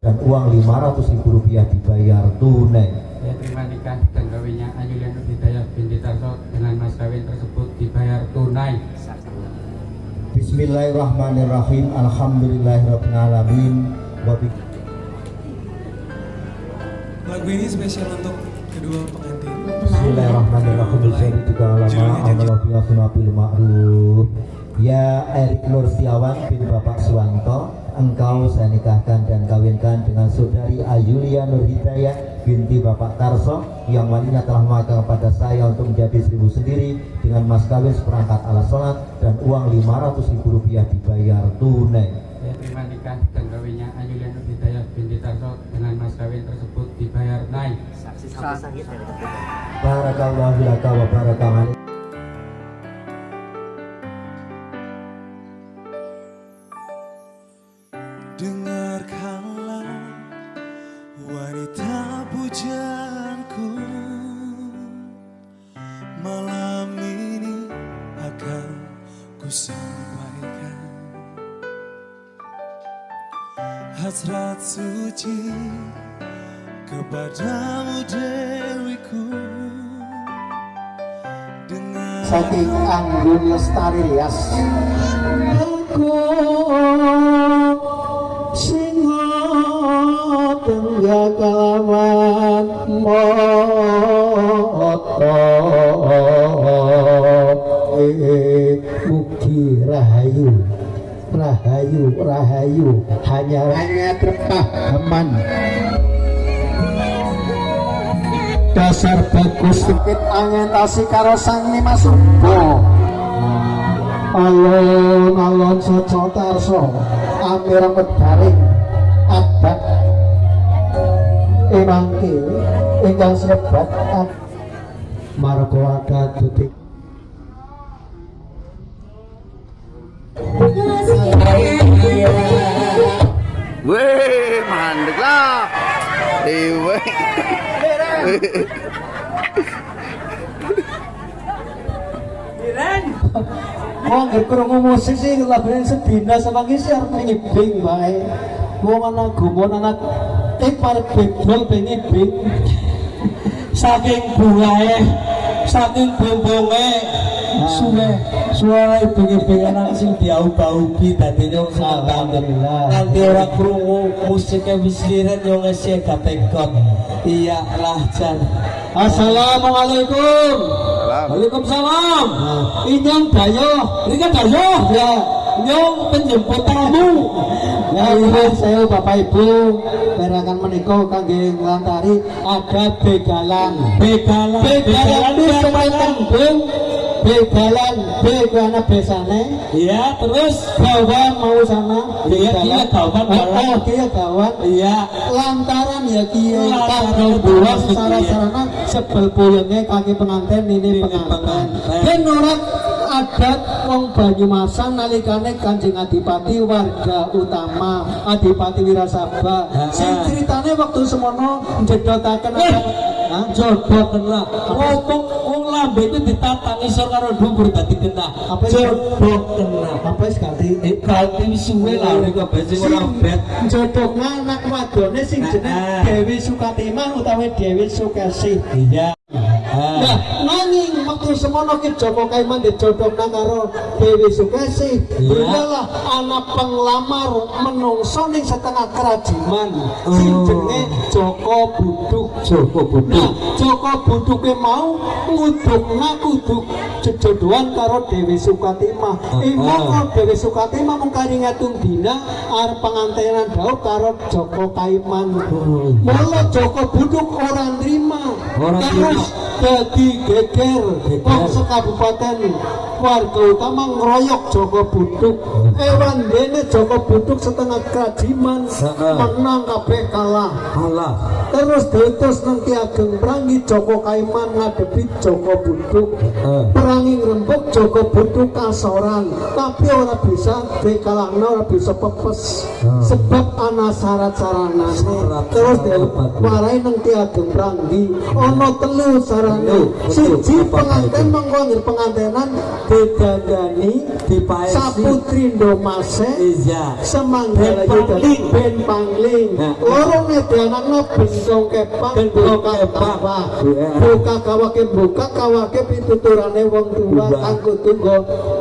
dan uang 500 ribu rupiah dibayar tunai. Saya terima nikah dan kawinnya Ayulian Hidayah binti Tarso dengan mas kawin tersebut dibayar tunai. Bismillahirrahmanirrahim. Alhamdulillahirrahmanirrahim Lagu ini spesial untuk kedua pengantin. Bismillahirrahmanirrahim. Bismillahirrahmanirrahim Ya Erik Nur Setiawan bin Bapak Suwanto Engkau saya nikahkan dan kawinkan dengan saudari Ayulia Nur Hidayah binti Bapak Tarso yang walinya telah memakai kepada saya untuk menjadi seribu sendiri dengan mas kawin seperangkat alat sholat dan uang 500 ribu rupiah dibayar tunai. Saya terima nikah dan kawinnya Ayulian Hidayah binti Tarso dengan mas kawin tersebut dibayar tunai. Barakallahu laka wa barakallahu Hasrat suci kepadamu Dewiku. Dengan saking anggun lestari rias rahayu rahayu hanya hanya terpahaman dasar bagus. Sedikit orientasi karo sang Nimasumbo alon alon soco tarso. Amir medaring adat emangke ingkang sebat. Margo adat tutik Wong krungu musik sih lagune sedina sama ki sih arep ngibing bae. Wong anak gumun anak eh parek bedol ben ngibing. Saking bungae, saking bombonge suwe suara ibu ngibing anak sing diaubah-ubi dadi nyong alhamdulillah. Nanti ora krungu musiknya wis liret yo ngesi gatekot. Iya lah jan. Assalamualaikum. Waalaikumsalam. Inyong dayo, ini kan dayo ya. Nyong penjemput tamu. Ya ini saya Bapak Ibu Berakan menikah kangge ngelantari ada begalan. Begalan. Begalan pemain tembung. Begalan, begana besane. Iya, terus kawan mau sana. Iya, iya kawan. Oh, iya kawan. Iya. Lantaran ya kia. Lantaran dua secara sarana sebel puyengnya kaki pengantin ini pengantin. Dan orang adat wong Banyumasan nalikane Kanjeng Adipati warga utama Adipati Wirasaba. Sing ceritane waktu semono njedotaken ada Hah? jodoken lah. Ngomong wong lambe itu ditata ngisor karo dhuwur dadi genah. Apa jodoken lah. Apa wis ganti? Ganti suwe lah niku besi ora bet. Jodohna anak wadone sing jeneng Dewi Sukatimah utawi Dewi Sukesih. Iya. Nah, waktu semono ki Joko Kaiman dijodohna karo Dewi Sukesi. Berulah anak penglamar menungso ning setengah kerajiman. Sing jenenge Joko Buduk. Joko Buduk. Nah, Joko Buduke mau ngudukna kudu jejodohan karo Dewi Sukatimah. Imo karo Dewi Sukatimah mung karingatung dina arep pengantenan dawuh karo Joko Kaiman. Mula Joko Buduk ora nrima. Jadi geger Geger. Kok sekabupaten warga utama ngeroyok Joko Buduk ewan dene Joko Buduk setengah kerajiman menang kabeh kalah. Alah. terus diutus nang Ki Ageng Prangi Joko Kaiman ngadepi Joko Buduk perangi ngrembug Joko Buduk kasoran. Tapi ora bisa dikalahna ora bisa pepes. Sebab ana syarat saranane terus diwarai nang Ki Ageng Prangi ana telu sarane siji pengantin mengko pengantenan didandani dipaesi Saputri Ndomase iya Semanggalayu Ben Pangling. Ben Pangling Nah. Loro ngedianakno bentong kepang Bentong buka Iya. Buka kawake buka kawake pituturane wong tua. Kanggo tunggu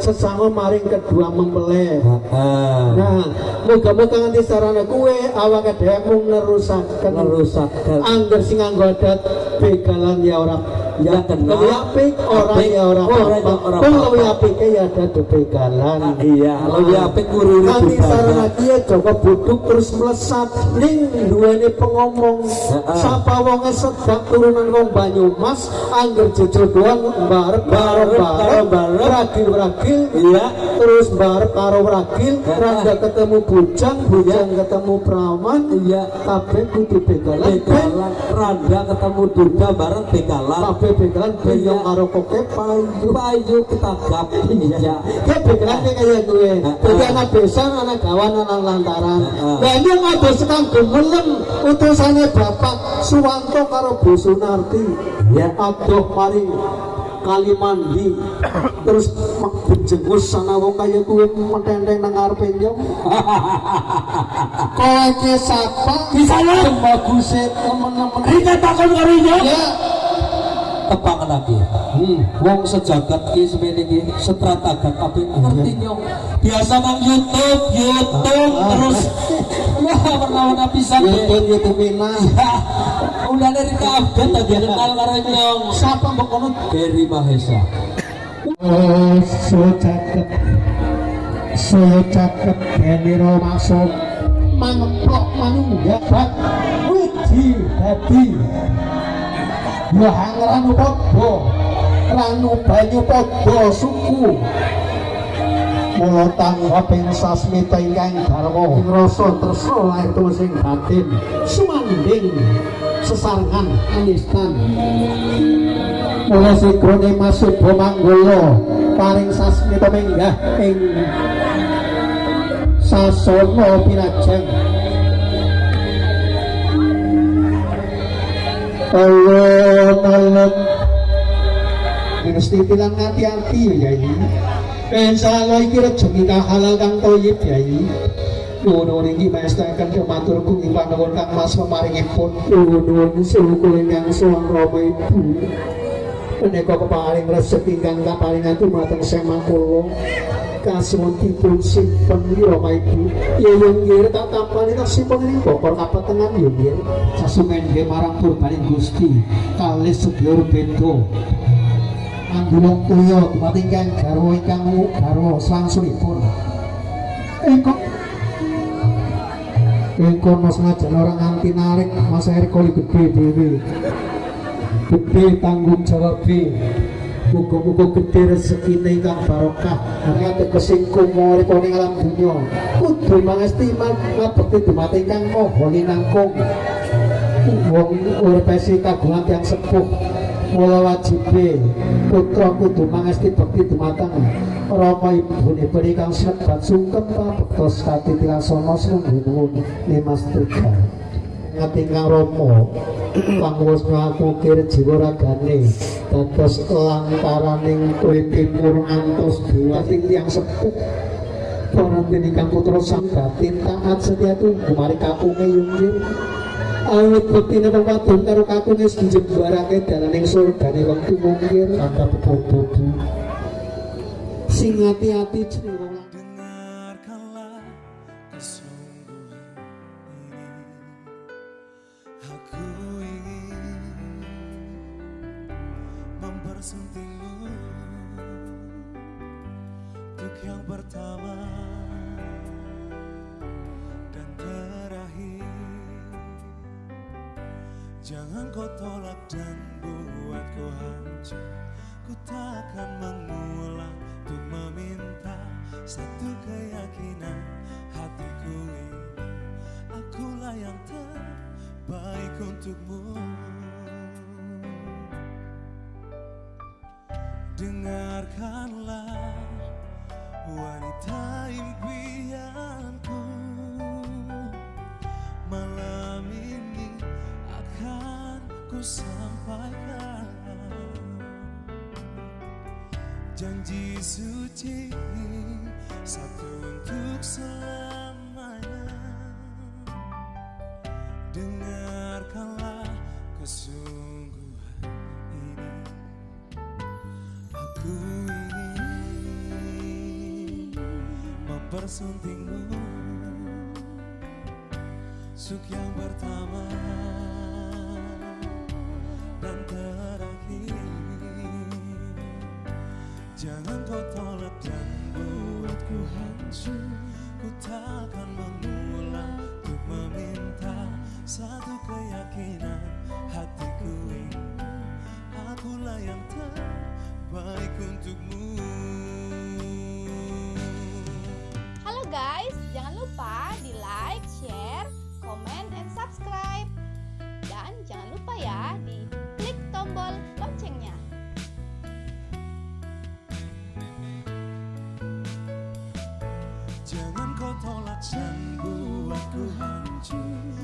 sesama maring kedua mempelai Heeh. Nah, moga-moga nganti sarana kue awake dhewe mung nerusaken Nerusaken. Angger sing nganggo adat begalan ya ora ya kenal yapik orang ya orang oh, apa? kalau yapik ya ada dupegalan ah, iya kalau ah. yapik ngururi nanti sarang dia coba buduk terus melesat. Ning ini pengomong. Ah, Siapa wonge sedang turunan wong Banyumas angger jujur doang bar, bar, bar, ragil ragil iya. Terus bar, karo ragil. Rada ketemu bujang iya. bujang ketemu praman iya. Kabeh kudu begalan. Rada ketemu duda bareng begalan. Benyong Iya. karo koke payu. Payu ketagap iya. Ya begalan kayak kaya gue. Jadi anak besan, anak gawan, anak lantaran. Nah ini ada sekang gemelem Utusannya Bapak Suwanto karo Bu Sunarti Ya. Aduh mari kali mandi terus mak benjengus sana wong kaya kuwi mententeng nang ngarepe nyong kowe sapa? Bisa ya? baguse temen-temen. Takon karo iya. ya tepangan lagi. Hmm. wong sejagat ki semene ki setratagat kabeh. Ngerti nyong? Biasa nang YouTube YouTube terus. Wah warna-warna pisan. YouTube YouTube mina. Udah dari kabeh tadi kenal karo nyong. Siapa mbok kono? Berry Mahesa. Oh, so cakep. So cakep Deniro masuk Mangeplok manunggabat Wiji hati Ya hangranu podo Ranu banyu podo suku. Mula tangga ping sasmita ingkang garwa ing rasa tresna lahir sing batin sumanding sesarengan anistan. Mula sikrone masuk Manggolo paring sasmita menggah ing sasana Alon-alon Mesti bilang hati-hati ya ini Pensalo iki rejeki kang halal kang toyib ya ini Nuwun iki mestaken kematur kuwi panuwun kang Mas pemaringipun nuwun suku ingkang suwang Rama Ibu Menika keparing rezeki ingkang kaparingan dumateng semang kula simpen Rama Ibu ya yung nggih tak tampani tak simpen ing bokor kapetengan ya nggih sasumen nggih marang purbaning Gusti kalih sedya beda Anggulung tuyo dumating kang garwa ingkang garwa slangsunipun Engkau Engkau mas ngajar orang nganti narik Mas Erik koli gede dewe Gede tanggung jawab Muga-muga gede rezeki ingkang barokah. Hanya tegesi kumori koni alam dunia Kudu mangesti ngabekti dumating kang moho linangkung Wong urpesi kagungan yang sepuh. Mula wajibe putra kudu mangesti bekti dumateng. Rama ibune beri kang sinebat sungkem pabektos kati tilaksana sungguh-nuwun limas tiga ngati kang Rama kang wis ngakukir jiwa ragane dados lantaraning kowe timur ngantos diwating tiyang sepuh. Pangantin ingkang putra sang batin taat setia tunggu. Mari kakunge yunggir Awit bektine wong wadon karo kakunge dijembarake dalaning surgane wong tumungkir kata bebobo sing ati-ati jeneng mempersuntingmu Untuk yang pertama dan terakhir. Jangan kau tolak dan buatku hancur. Ku takkan mengulang untuk meminta Satu keyakinan hatiku ini. Akulah yang terbaik untukmu Dengarkanlah wanita impianku. Malam ini akan ku sampaikan Janji suci Satu untuk selamanya. Dengarkanlah kesungguhan mempersuntingmu Suk yang pertama dan terakhir. Jangan kau tolak dan buatku hancur. Ku takkan mengulang Hành